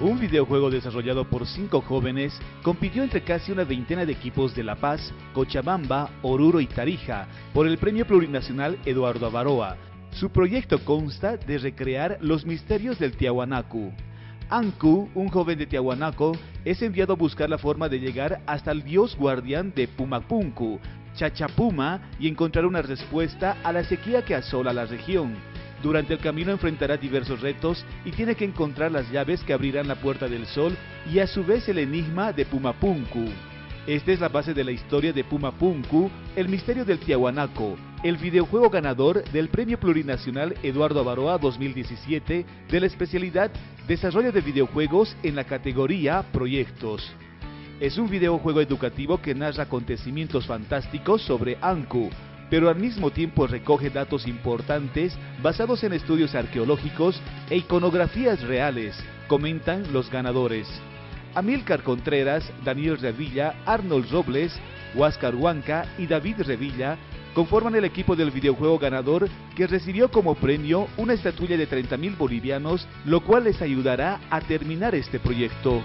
un videojuego desarrollado por cinco jóvenes, compitió entre casi una veintena de equipos de La Paz, Cochabamba, Oruro y Tarija por el Premio Plurinacional Eduardo Avaroa. Su proyecto consta de recrear los misterios del Tiahuanacu. Anku, un joven de Tiahuanaco, es enviado a buscar la forma de llegar hasta el dios guardián de Pumapunku, Chachapuma, y encontrar una respuesta a la sequía que asola la región. Durante el camino enfrentará diversos retos y tiene que encontrar las llaves que abrirán la puerta del sol y a su vez el enigma de Pumapunku. Esta es la base de la historia de Pumapunku, el misterio del Tiahuanaco, el videojuego ganador del Premio Plurinacional Eduardo Avaroa 2017 de la especialidad Desarrollo de videojuegos en la categoría Proyectos. Es un videojuego educativo que narra acontecimientos fantásticos sobre Anku, pero al mismo tiempo recoge datos importantes basados en estudios arqueológicos e iconografías reales, comentan los ganadores. Amílcar Contreras, Daniel Revilla, Arnold Robles, Huáscar Huanca y David Revilla conforman el equipo del videojuego ganador que recibió como premio una estatuilla de 30 mil bolivianos, lo cual les ayudará a terminar este proyecto.